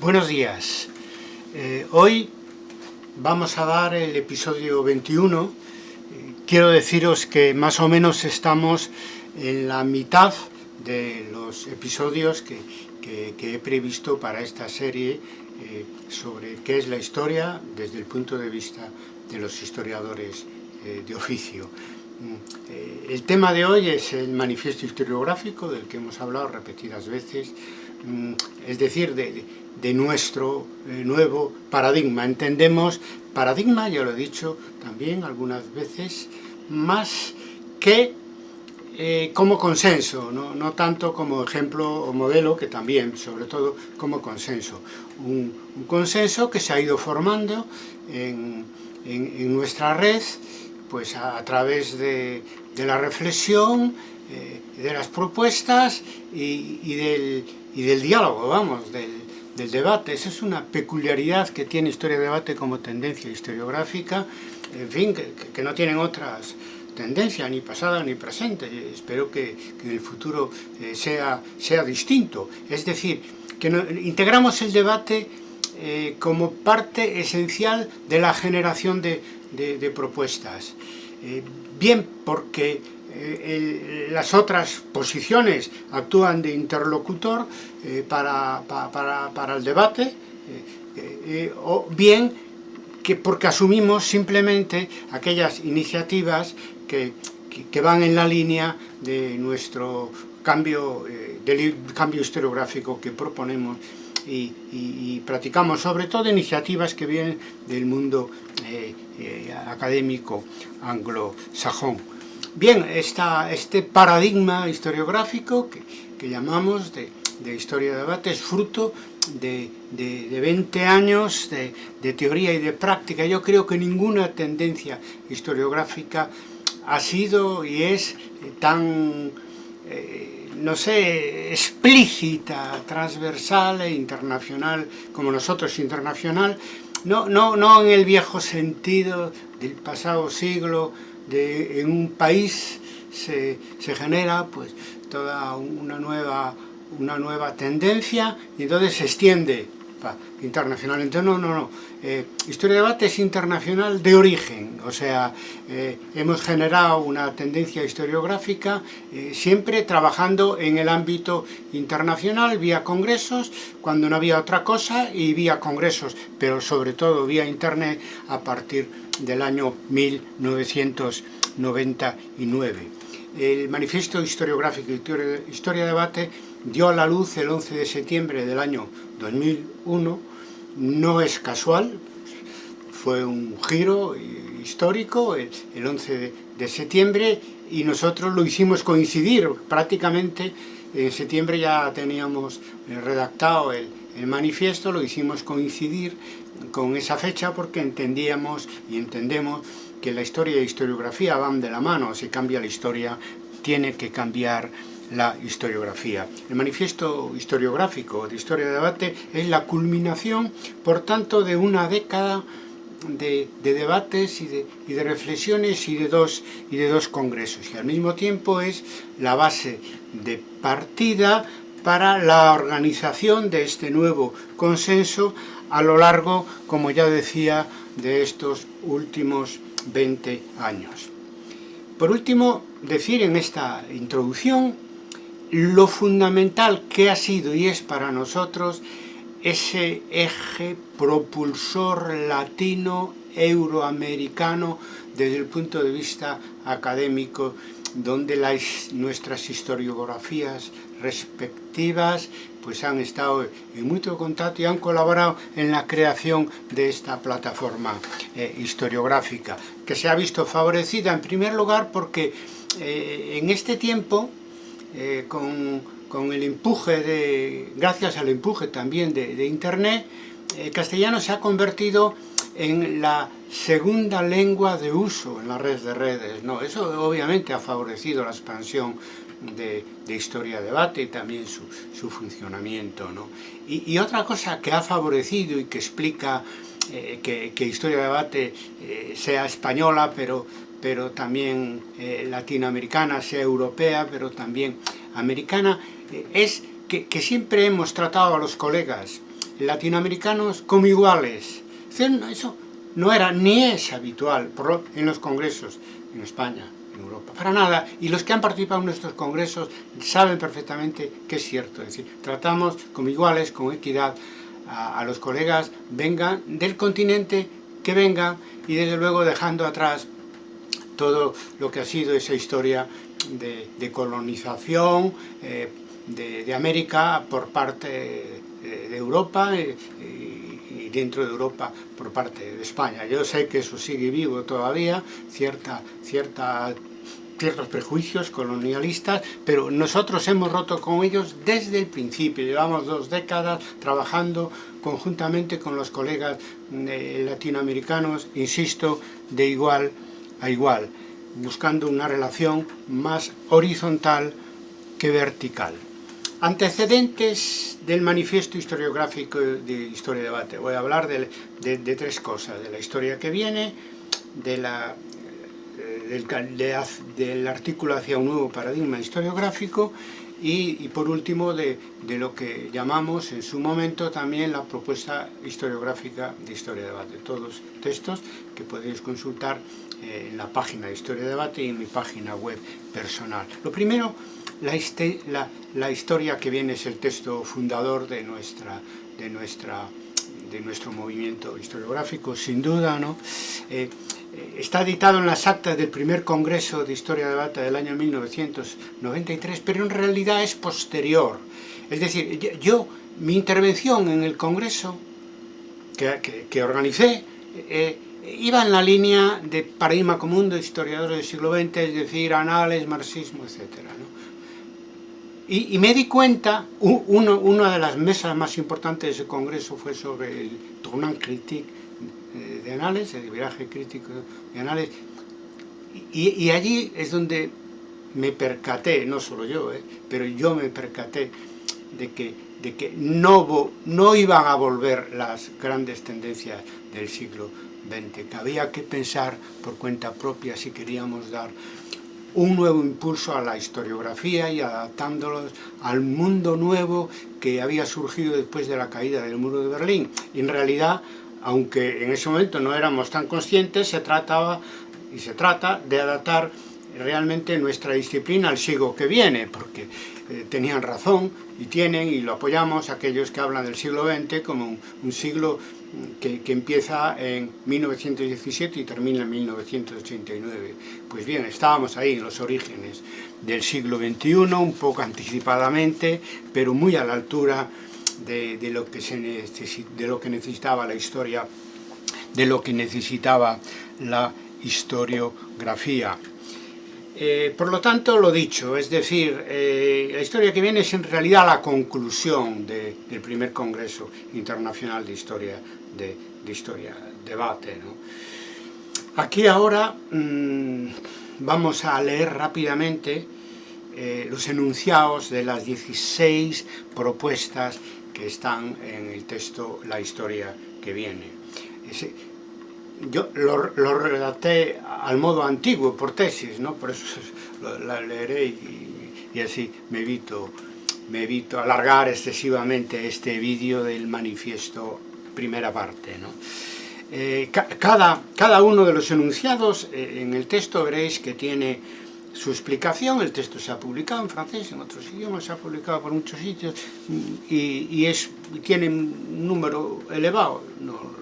Buenos días. Eh, hoy vamos a dar el episodio 21. Eh, quiero deciros que más o menos estamos en la mitad de los episodios que, he previsto para esta serie eh, sobre qué es la historia desde el punto de vista de los historiadores de oficio. Mm, el tema de hoy es el manifiesto historiográfico del que hemos hablado repetidas veces, mm, es decir, de, de nuestro eh, nuevo paradigma. Entendemos paradigma, ya lo he dicho también algunas veces, más que eh, como consenso, ¿no? tanto como ejemplo o modelo, que también, sobre todo, como consenso. Un, consenso que se ha ido formando en, nuestra red, pues a, través de, la reflexión, eh, de las propuestas y, del, y del diálogo, vamos, del, del debate. Esa es una peculiaridad que tiene Historia de Debate como tendencia historiográfica, en fin, que, no tienen otras tendencias, ni pasada ni presente. Espero que, en el futuro eh, sea, sea distinto. Es decir, que integramos el debate eh, como parte esencial de la generación de, propuestas. Eh, bien porque eh, las otras posiciones actúan de interlocutor eh, para, para, el debate, eh, o bien que porque asumimos simplemente aquellas iniciativas que, que, van en la línea de nuestro cambio, del cambio historiográfico que proponemos y, practicamos sobre todo iniciativas que vienen del mundo académico anglosajón. Bien, este paradigma historiográfico que, llamamos de, historia de debate es fruto de, 20 años de, teoría y de práctica. Yo creo que ninguna tendencia historiográfica ha sido y es tan, eh, no sé, explícita, transversal e internacional como nosotros internacional, no, no, no en el viejo sentido del pasado siglo, en un país se, genera pues toda una nueva, una nueva tendencia y entonces se extiende internacionalmente. No, no, no. Eh, historia de debate es internacional de origen, o sea, eh, hemos generado una tendencia historiográfica eh, siempre trabajando en el ámbito internacional, vía congresos, cuando no había otra cosa, y vía congresos, pero sobre todo vía internet a partir del año 1999. El manifiesto historiográfico Historia de Debate dio a la luz el 11 de septiembre del año 2001, no es casual, fue un giro histórico el, 11 de, septiembre y nosotros lo hicimos coincidir. Prácticamente en septiembre ya teníamos redactado el, el manifiesto, lo hicimos coincidir con esa fecha porque entendíamos y entendemos que la historia y la historiografía van de la mano, si cambia la historia tiene que cambiar la historiografía. El manifiesto historiográfico de Historia de Debate es la culminación, por tanto, de una década de, debates y de, y de, reflexiones y de, dos, y de dos congresos. Y al mismo tiempo es la base de partida para la organización de este nuevo consenso a lo largo, como ya decía, de estos últimos 20 años. Por último, decir en esta introducción lo fundamental que ha sido y es para nosotros ese eje propulsor latino euroamericano desde el punto de vista académico donde las, nuestras historiografías respectivas pues han estado en mucho contacto y han colaborado en la creación de esta plataforma eh, historiográfica, que se ha visto favorecida en primer lugar porque eh, en este tiempo, eh, con, con, el empuje de, gracias al empuje también de, de Internet, el castellano se ha convertido en la segunda lengua de uso en la red de redes. No, eso obviamente ha favorecido la expansión de, historia debate y también su, funcionamiento. Y, otra cosa que ha favorecido y que explica eh, que, historia de debate eh, sea española, pero, pero también eh, latinoamericana, sea europea, pero también americana, es que, que siempre hemos tratado a los colegas latinoamericanos como iguales. Eso no era ni es habitual en los congresos en España, en Europa, para nada. Y los que han participado en nuestros congresos saben perfectamente que es cierto. Es decir, tratamos como iguales, con equidad, a, los colegas, vengan del continente que vengan y desde luego dejando atrás todo lo que ha sido esa historia de, colonización eh, de, América por parte de Europa eh, y dentro de Europa por parte de España. Yo sé que eso sigue vivo todavía, cierta, cierta, ciertos prejuicios colonialistas, pero nosotros hemos roto con ellos desde el principio. Llevamos dos décadas trabajando conjuntamente con los colegas eh, latinoamericanos, insisto, de igual a igual, buscando una relación más horizontal que vertical. Antecedentes del manifiesto historiográfico de Historia y Debate. Voy a hablar de, tres cosas, de la historia que viene, de la, eh, del, artículo hacia un nuevo paradigma historiográfico y, por último de, lo que llamamos en su momento también la propuesta historiográfica de Historia y Debate. Todos textos que podéis consultar eh, en la página de Historia y Debate y en mi página web personal. Lo primero la, la, historia que viene es el texto fundador de, nuestra, de, nuestra, de nuestro movimiento historiográfico, sin duda, ¿no? Eh, eh, está editado en las actas del primer Congreso de Historia de Debate del año 1993, pero en realidad es posterior. Es decir, yo, mi intervención en el Congreso que, que, organicé, eh, iba en la línea de paradigma común de historiadores del siglo XX, es decir, anales, marxismo, etc. Y, me di cuenta, una de las mesas más importantes de ese congreso fue sobre el tournant critique eh, de análisis, el viraje crítico de análisis, y, allí es donde me percaté, no solo yo, eh, pero yo me percaté de que, de que no, no iban a volver las grandes tendencias del siglo XX, que había que pensar por cuenta propia si queríamos dar un nuevo impulso a la historiografía y adaptándolos al mundo nuevo que había surgido después de la caída del muro de Berlín. Y en realidad, aunque en ese momento no éramos tan conscientes, se trataba y se trata de adaptar realmente nuestra disciplina al siglo que viene, porque eh, tenían razón y tienen, y lo apoyamos, aquellos que hablan del siglo XX como un siglo que, empieza en 1917 y termina en 1989. Pues bien, estábamos ahí en los orígenes del siglo XXI, un poco anticipadamente, pero muy a la altura de, lo, que se de lo que necesitaba la historia, de lo que necesitaba la historiografía. Eh, por lo tanto, lo dicho, es decir, eh, la historia que viene es en realidad la conclusión del primer Congreso Internacional de Historia, de, historia debate. Aquí ahora mm, vamos a leer rápidamente eh, los enunciados de las 16 propuestas que están en el texto La historia que viene yo lo, redacté al modo antiguo, por tesis, ¿no? por eso la leeré y, así me evito, me evito alargar excesivamente este vídeo del manifiesto primera parte. ¿no? Eh, cada, cada uno de los enunciados eh, en el texto veréis que tiene su explicación, el texto se ha publicado en francés, en otros idiomas, se ha publicado por muchos sitios y, y es, tiene un número elevado, no,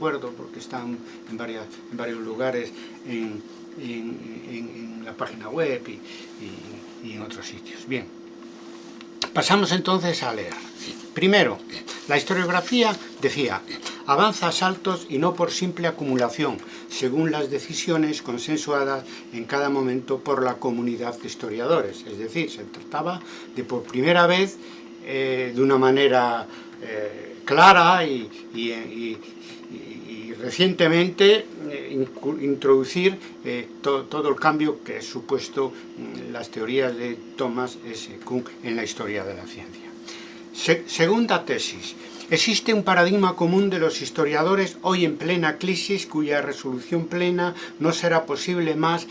porque están en, varias, en varios lugares en, la página web y, en otros sitios. Bien, pasamos entonces a leer. Primero, la historiografía decía, avanza a saltos y no por simple acumulación, según las decisiones consensuadas en cada momento por la comunidad de historiadores. Es decir, se trataba de por primera vez, eh, de una manera eh, clara y, recientemente eh, introducir eh, todo el cambio que supuesto mm, las teorías de Thomas S. Kuhn en la historia de la ciencia. segunda tesis. Existe un paradigma común de los historiadores hoy en plena crisis cuya resolución plena no será posible más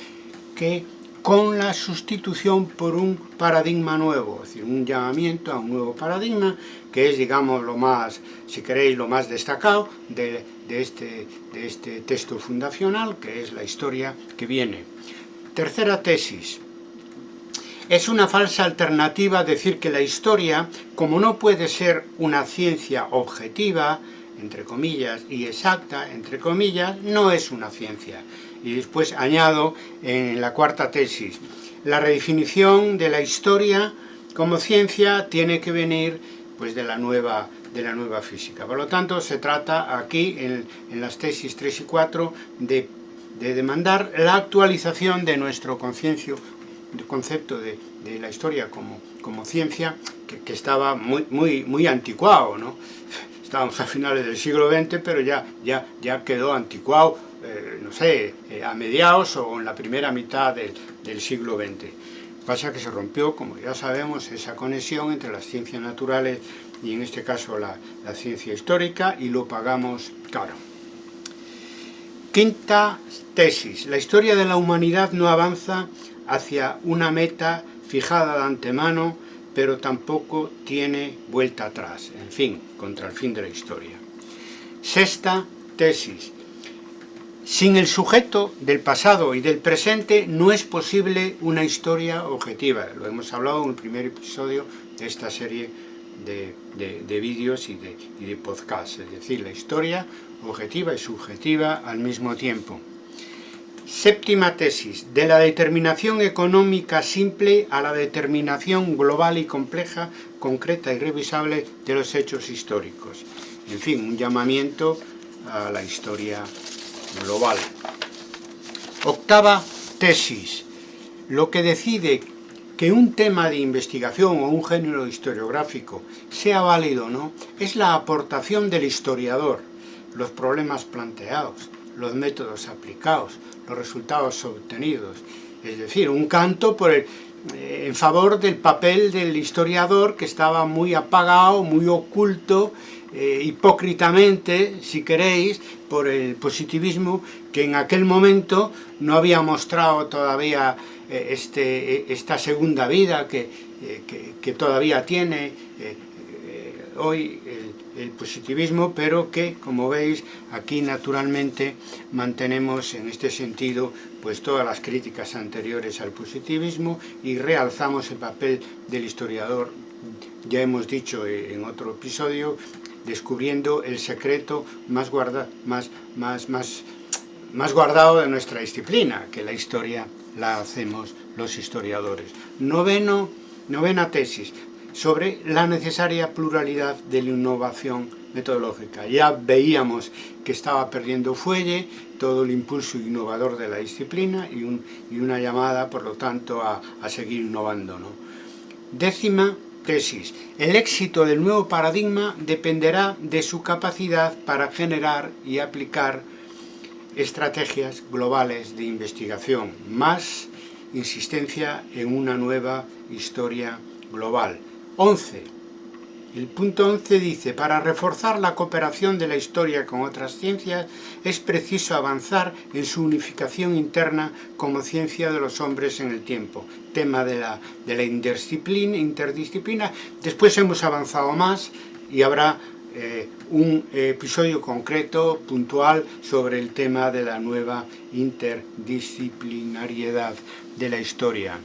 que con la sustitución por un paradigma nuevo, es decir, un llamamiento a un nuevo paradigma, que es, digamos, lo más, si queréis, lo más destacado de, este, de este texto fundacional, que es la historia que viene. Tercera tesis. Es una falsa alternativa decir que la historia, como no puede ser una ciencia objetiva, entre comillas, y exacta, entre comillas, no es una ciencia. Y después añado en la cuarta tesis, la redefinición de la historia como ciencia tiene que venir pues, de, la nueva, de la nueva física. Por lo tanto, se trata aquí, en, las tesis 3 y 4, de, demandar la actualización de nuestro concepto de, la historia como, como ciencia, que, estaba muy, muy, muy anticuado, ¿no? Estábamos a finales del siglo XX, pero ya, ya, ya quedó anticuado eh, no sé, eh, a mediados o en la primera mitad del, siglo XX. Pasa que se rompió, como ya sabemos, esa conexión entre las ciencias naturales y en este caso la, ciencia histórica y lo pagamos caro. Quinta tesis. La historia de la humanidad no avanza hacia una meta fijada de antemano, pero tampoco tiene vuelta atrás. En fin, contra el fin de la historia. Sexta tesis. Sin el sujeto del pasado y del presente no es posible una historia objetiva. Lo hemos hablado en el primer episodio de esta serie de, vídeos y de, y de podcasts. Es decir, la historia objetiva y subjetiva al mismo tiempo. Séptima tesis, de la determinación económica simple a la determinación global y compleja, concreta y revisable de los hechos históricos. En fin, un llamamiento a la historia global. Octava tesis. Lo que decide que un tema de investigación o un género historiográfico sea válido o no, es la aportación del historiador, los problemas planteados, los métodos aplicados, los resultados obtenidos. Es decir, un canto por eh, en favor del papel del historiador que estaba muy apagado, muy oculto, eh, hipócritamente, si queréis, por el positivismo que en aquel momento no había mostrado todavía eh, este, esta segunda vida que, que, todavía tiene hoy el, el, positivismo, pero que, como veis, aquí naturalmente mantenemos en este sentido pues todas las críticas anteriores al positivismo y realzamos el papel del historiador, ya hemos dicho en otro episodio, descubriendo el secreto más, guarda, más, más, más, más guardado de nuestra disciplina, que la historia la hacemos los historiadores. Noveno, novena tesis, sobre la necesaria pluralidad de la innovación metodológica. Ya veíamos que estaba perdiendo fuelle todo el impulso innovador de la disciplina y, un, y una llamada, por lo tanto, a, a seguir innovando. ¿no? Décima tesis. El éxito del nuevo paradigma dependerá de su capacidad para generar y aplicar estrategias globales de investigación, más insistencia en una nueva historia global. 11. El punto 11 dice, para reforzar la cooperación de la historia con otras ciencias es preciso avanzar en su unificación interna como ciencia de los hombres en el tiempo. Tema de la, de la interdisciplina. Después hemos avanzado más y habrá eh, un episodio concreto, puntual, sobre el tema de la nueva interdisciplinariedad de la historia.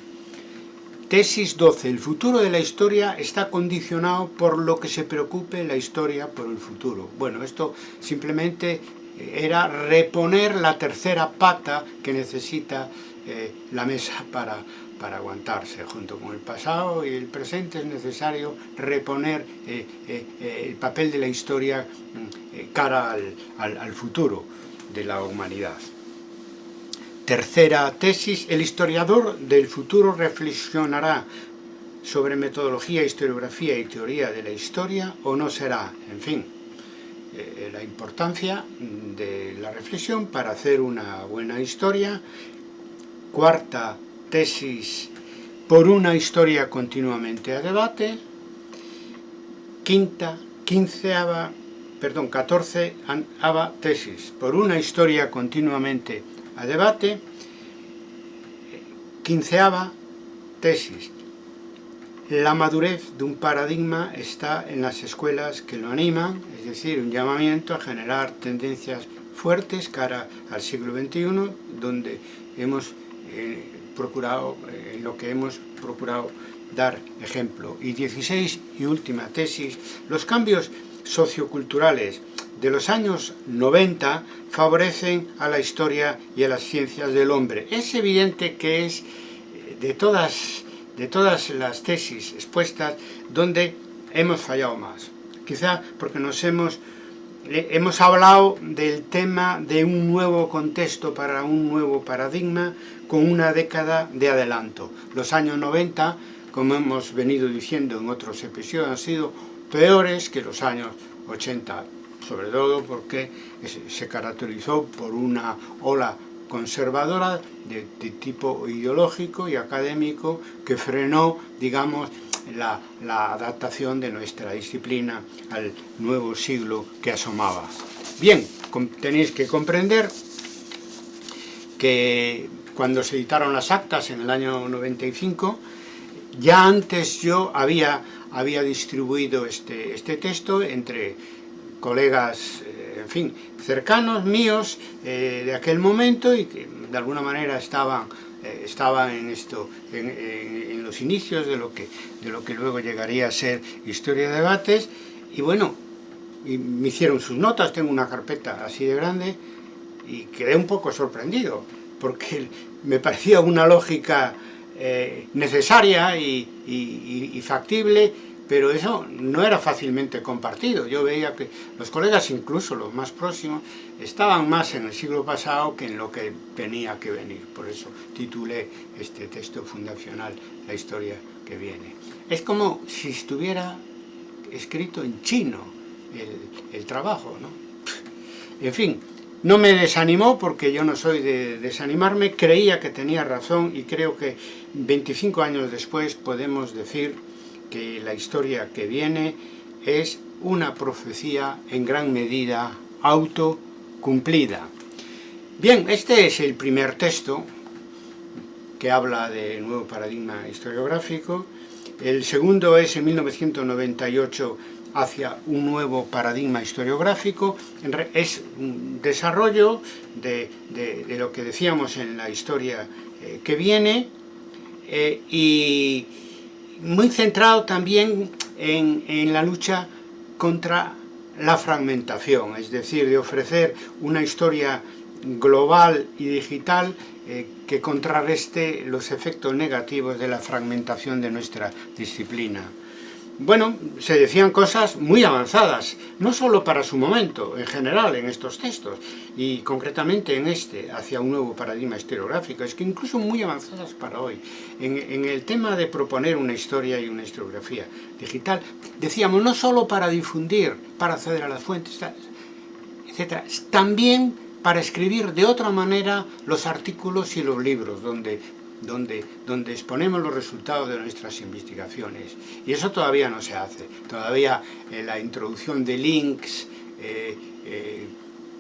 Tesis 12. El futuro de la historia está condicionado por lo que se preocupe la historia por el futuro. Bueno, esto simplemente eh, era reponer la tercera pata que necesita eh, la mesa para, para aguantarse. Junto con el pasado y el presente es necesario reponer eh, el papel de la historia mm, cara al, al futuro de la humanidad. Tercera tesis, el historiador del futuro reflexionará sobre metodología, historiografía y teoría de la historia o no será, en fin, eh, la importancia de la reflexión para hacer una buena historia. Cuarta tesis, por una historia continuamente a debate. Quinta, quinceava, perdón, catorceava tesis, por una historia continuamente a debate, Quinceava tesis. La madurez de un paradigma está en las escuelas que lo animan, es decir, un llamamiento a generar tendencias fuertes cara al siglo XXI, donde hemos eh, procurado, en lo que hemos procurado dar ejemplo. Y 16 y última tesis, los cambios socioculturales de los años 90 favorecen a la historia y a las ciencias del hombre. Es evidente que es eh, de todas, de todas las tesis expuestas donde hemos fallado más. Quizá porque nos hemos, hemos hablado del tema de un nuevo contexto para un nuevo paradigma con una década de adelanto. Los años 90, como hemos venido diciendo en otros episodios, han sido peores que los años 80 sobre todo porque se caracterizó por una ola conservadora de, tipo ideológico y académico que frenó, digamos, la, adaptación de nuestra disciplina al nuevo siglo que asomaba. Bien, tenéis que comprender que cuando se editaron las actas en el año 95, ya antes yo había, había distribuido este, este texto entre colegas, eh, en fin, cercanos míos eh, de aquel momento y que de alguna manera estaban, eh, estaban en, esto, en, los inicios de lo, que, de lo que luego llegaría a ser Historia de Debates. Y bueno, y me hicieron sus notas, tengo una carpeta así de grande y quedé un poco sorprendido porque me parecía una lógica necesaria y factible pero eso no era fácilmente compartido. Yo veía que los colegas, incluso los más próximos, estaban más en el siglo pasado que en lo que tenía que venir. Por eso titulé este texto fundacional, La historia que viene. Es como si estuviera escrito en chino el, el trabajo, ¿no? En fin, no me desanimó porque yo no soy de desanimarme, creía que tenía razón y creo que 25 años después podemos decir que la historia que viene es una profecía en gran medida autocumplida. Bien, este es el primer texto que habla del nuevo paradigma historiográfico. El segundo es en 1998 hacia un nuevo paradigma historiográfico. Es un desarrollo de, lo que decíamos en la historia eh, que viene eh, y muy centrado también en, la lucha contra la fragmentación, es decir, de ofrecer una historia global y digital eh, que contrarreste los efectos negativos de la fragmentación de nuestra disciplina bueno, se decían cosas muy avanzadas, no solo para su momento, en general en estos textos, y concretamente en este, hacia un nuevo paradigma historiográfico, es que incluso muy avanzadas para hoy. En, el tema de proponer una historia y una historiografía digital, decíamos, no solo para difundir, para acceder a las fuentes, etc., también para escribir de otra manera los artículos y los libros, donde donde, donde exponemos los resultados de nuestras investigaciones. Y eso todavía no se hace. Todavía eh, la introducción de links, eh, eh,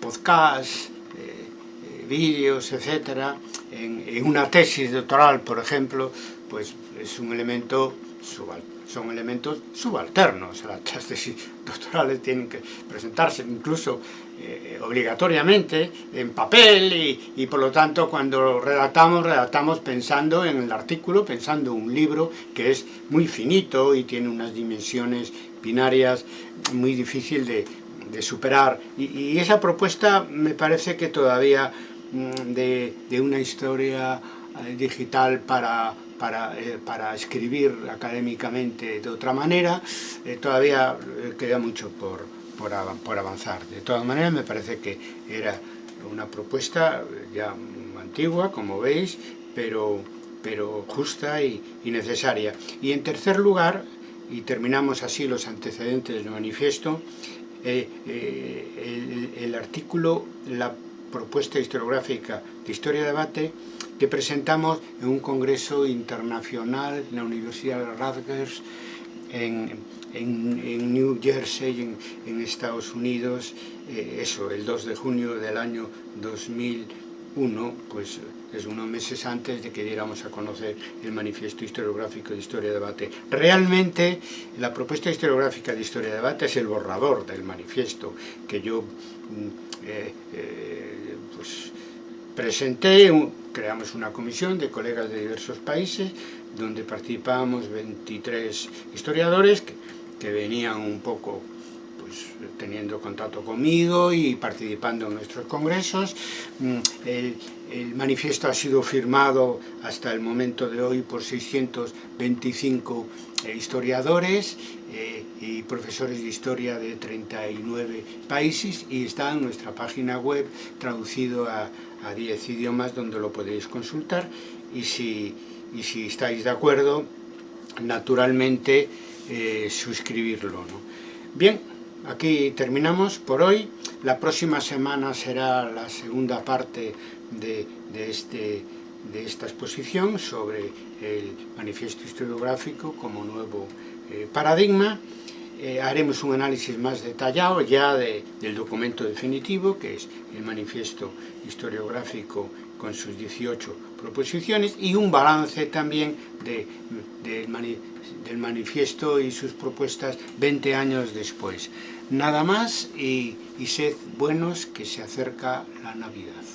podcasts, vídeos, etcétera, en, una tesis doctoral, por ejemplo, pues es un elemento son elementos subalternos. Las tesis doctorales tienen que presentarse incluso eh, obligatoriamente en papel y, por lo tanto cuando redactamos, redactamos pensando en el artículo, pensando en un libro que es muy finito y tiene unas dimensiones binarias muy difícil de, superar. Y, esa propuesta me parece que todavía mm, de, una historia eh, digital para, para, eh, para, escribir académicamente de otra manera, todavía queda mucho por, por, avanzar. De todas maneras, me parece que era una propuesta ya antigua, como veis, pero, pero justa y, necesaria. Y en tercer lugar, y terminamos así los antecedentes del manifiesto, eh, eh, el, artículo, la propuesta historiográfica de Historia de Debate que presentamos en un congreso internacional en la Universidad de Rutgers en, en, New Jersey, en, Estados Unidos, eh, eso, el 2 de junio del año 2009. uno, pues es unos meses antes de que diéramos a conocer el manifiesto historiográfico de Historia de Debate. Realmente, la propuesta historiográfica de Historia de Debate es el borrador del manifiesto que yo mm, eh, eh, pues, presenté, creamos una comisión de colegas de diversos países, donde participábamos 23 historiadores que, venían un poco pues, teniendo contacto conmigo y participando en nuestros congresos. Mm, el, manifiesto ha sido firmado hasta el momento de hoy por 625 eh, historiadores eh, y profesores de historia de 39 países y está en nuestra página web traducido a, a 10 idiomas donde lo podéis consultar y si, estáis de acuerdo, naturalmente eh, suscribirlo. Bien, aquí terminamos por hoy. La próxima semana será la segunda parte de, este, de esta exposición sobre el manifiesto historiográfico como nuevo eh, paradigma. Eh, haremos un análisis más detallado ya de, del documento definitivo, que es el manifiesto historiográfico con sus 18 proposiciones, y un balance también de, de, del manifiesto y sus propuestas 20 años después. Nada más y, y sed buenos que se acerca la Navidad.